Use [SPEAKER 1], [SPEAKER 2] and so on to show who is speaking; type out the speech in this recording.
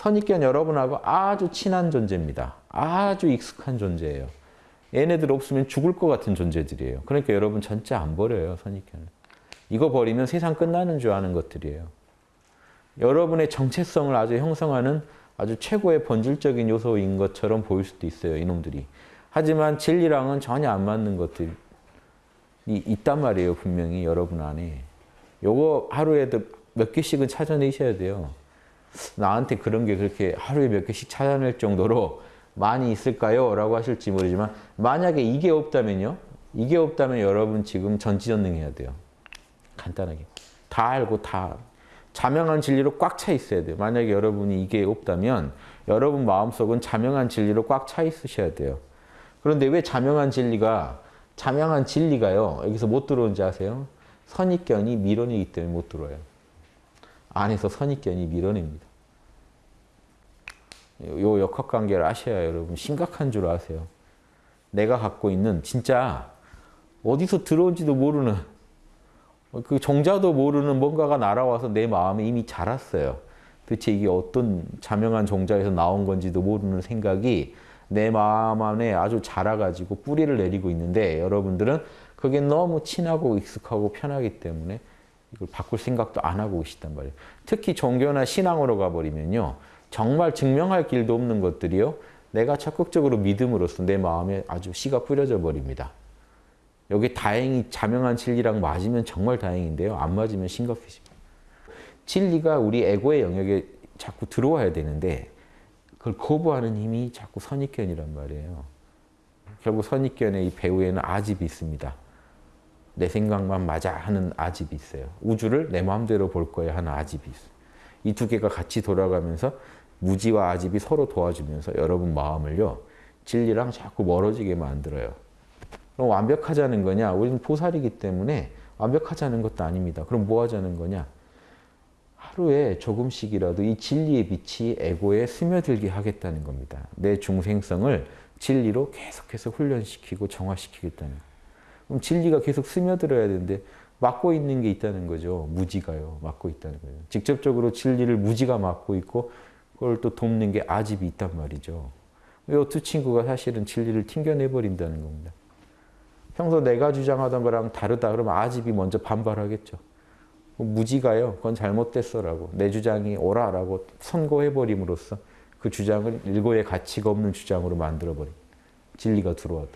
[SPEAKER 1] 선입견 여러분하고 아주 친한 존재입니다. 아주 익숙한 존재예요. 얘네들 없으면 죽을 것 같은 존재들이에요. 그러니까 여러분 전체 안 버려요, 선입견을. 이거 버리면 세상 끝나는 줄 아는 것들이에요. 여러분의 정체성을 아주 형성하는 아주 최고의 본질적인 요소인 것처럼 보일 수도 있어요, 이놈들이. 하지만 진리랑은 전혀 안 맞는 것들이 있단 말이에요, 분명히 여러분 안에. 요거 하루에도 몇 개씩은 찾아내셔야 돼요. 나한테 그런 게 그렇게 하루에 몇 개씩 찾아낼 정도로 많이 있을까요? 라고 하실지 모르지만 만약에 이게 없다면요? 이게 없다면 여러분 지금 전지전능해야 돼요. 간단하게. 다 알고 다 자명한 진리로 꽉 차 있어야 돼요. 만약에 여러분이 이게 없다면 여러분 마음속은 자명한 진리로 꽉 차 있으셔야 돼요. 그런데 왜 자명한 진리가 자명한 진리가요. 여기서 못 들어오는지 아세요? 선입견이 밀어내기 때문에 못 들어와요. 안에서 선입견이 밀어냅니다. 요 역학관계를 아셔야 여러분 심각한 줄 아세요. 내가 갖고 있는 진짜 어디서 들어온지도 모르는 그 정자도 모르는 뭔가가 날아와서 내 마음에 이미 자랐어요. 도대체 이게 어떤 자명한 종자에서 나온 건지도 모르는 생각이 내 마음 안에 아주 자라가지고 뿌리를 내리고 있는데 여러분들은 그게 너무 친하고 익숙하고 편하기 때문에 이걸 바꿀 생각도 안 하고 계시단 말이에요. 특히 종교나 신앙으로 가버리면요. 정말 증명할 길도 없는 것들이요. 내가 적극적으로 믿음으로써 내 마음에 아주 씨가 뿌려져 버립니다. 여기 다행히 자명한 진리랑 맞으면 정말 다행인데요. 안 맞으면 심각해집니다. 진리가 우리 에고의 영역에 자꾸 들어와야 되는데 그걸 거부하는 힘이 자꾸 선입견이란 말이에요. 결국 선입견의 이 배후에는 아집이 있습니다. 내 생각만 맞아 하는 아집이 있어요. 우주를 내 마음대로 볼 거야 하는 아집이 있어요. 이 두 개가 같이 돌아가면서 무지와 아집이 서로 도와주면서 여러분 마음을요. 진리랑 자꾸 멀어지게 만들어요. 그럼 완벽하자는 거냐? 우리는 보살이기 때문에 완벽하자는 것도 아닙니다. 그럼 뭐 하자는 거냐? 하루에 조금씩이라도 이 진리의 빛이 에고에 스며들게 하겠다는 겁니다. 내 중생성을 진리로 계속해서 훈련시키고 정화시키겠다는 거예요. 그럼 진리가 계속 스며들어야 되는데 막고 있는 게 있다는 거죠. 무지가요. 막고 있다는 거예요. 직접적으로 진리를 무지가 막고 있고 그걸 또 돕는 게 아집이 있단 말이죠. 이 두 친구가 사실은 진리를 튕겨내버린다는 겁니다. 평소 내가 주장하던 거랑 다르다 그러면 아집이 먼저 반발하겠죠. 무지가요. 그건 잘못됐어라고. 내 주장이 옳아라고 선고해버림으로써 그 주장을 일고의 가치가 없는 주장으로 만들어버립니다. 진리가 들어와도.